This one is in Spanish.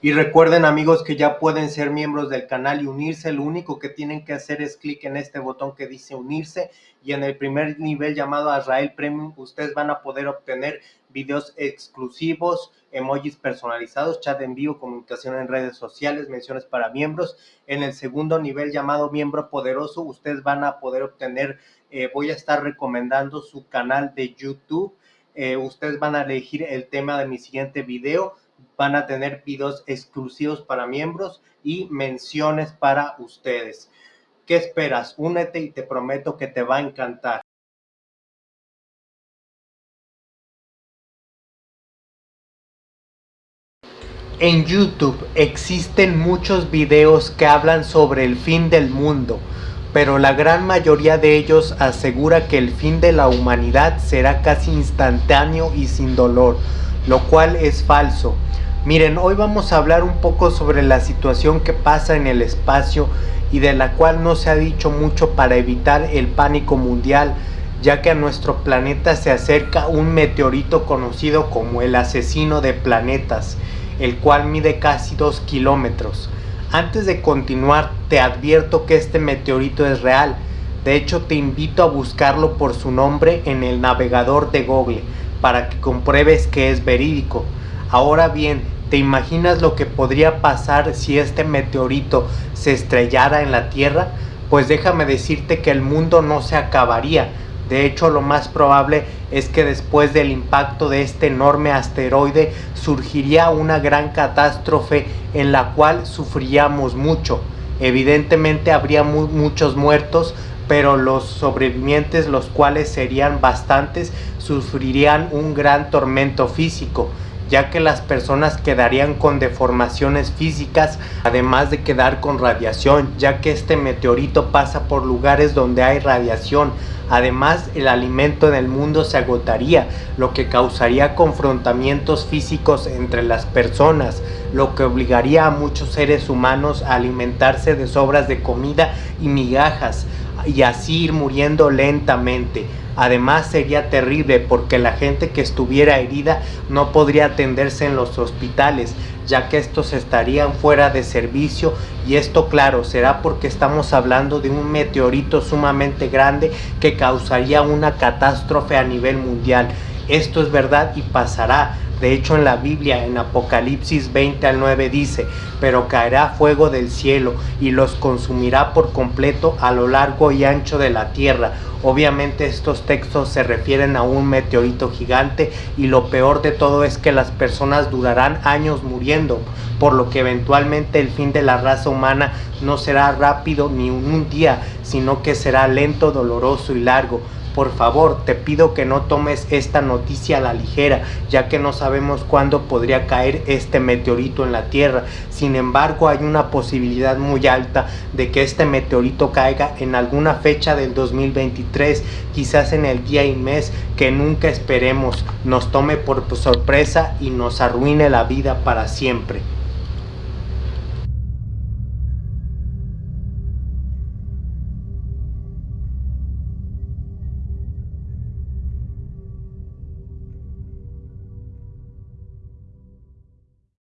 Y recuerden amigos que ya pueden ser miembros del canal y unirse. Lo único que tienen que hacer es clic en este botón que dice unirse y en el primer nivel llamado Azrael Premium ustedes van a poder obtener videos exclusivos, emojis personalizados, chat en vivo, comunicación en redes sociales, menciones para miembros. En el segundo nivel llamado miembro poderoso ustedes van a poder obtener, eh, voy a estar recomendando su canal de YouTube. Eh, ustedes van a elegir el tema de mi siguiente video van a tener videos exclusivos para miembros y menciones para ustedes. ¿Qué esperas? Únete y te prometo que te va a encantar. En YouTube existen muchos videos que hablan sobre el fin del mundo, pero la gran mayoría de ellos asegura que el fin de la humanidad será casi instantáneo y sin dolor, lo cual es falso. Miren, hoy vamos a hablar un poco sobre la situación que pasa en el espacio y de la cual no se ha dicho mucho para evitar el pánico mundial, ya que a nuestro planeta se acerca un meteorito conocido como el asesino de planetas, el cual mide casi 2 kilómetros. Antes de continuar, te advierto que este meteorito es real, de hecho te invito a buscarlo por su nombre en el navegador de Google, para que compruebes que es verídico. Ahora bien, ¿Te imaginas lo que podría pasar si este meteorito se estrellara en la Tierra? Pues déjame decirte que el mundo no se acabaría. De hecho, lo más probable es que después del impacto de este enorme asteroide surgiría una gran catástrofe en la cual sufriríamos mucho. Evidentemente habría muchos muertos, pero los sobrevivientes, los cuales serían bastantes, sufrirían un gran tormento físico ya que las personas quedarían con deformaciones físicas, además de quedar con radiación, ya que este meteorito pasa por lugares donde hay radiación. Además, el alimento en el mundo se agotaría, lo que causaría confrontamientos físicos entre las personas, lo que obligaría a muchos seres humanos a alimentarse de sobras de comida y migajas, y así ir muriendo lentamente. Además sería terrible porque la gente que estuviera herida no podría atenderse en los hospitales, ya que estos estarían fuera de servicio y esto claro será porque estamos hablando de un meteorito sumamente grande que causaría una catástrofe a nivel mundial. Esto es verdad y pasará, de hecho en la Biblia en Apocalipsis 20 al 9 dice, pero caerá fuego del cielo y los consumirá por completo a lo largo y ancho de la tierra. Obviamente estos textos se refieren a un meteorito gigante y lo peor de todo es que las personas durarán años muriendo, por lo que eventualmente el fin de la raza humana no será rápido ni un día, sino que será lento, doloroso y largo por favor, te pido que no tomes esta noticia a la ligera, ya que no sabemos cuándo podría caer este meteorito en la Tierra. Sin embargo, hay una posibilidad muy alta de que este meteorito caiga en alguna fecha del 2023, quizás en el día y mes que nunca esperemos, nos tome por sorpresa y nos arruine la vida para siempre.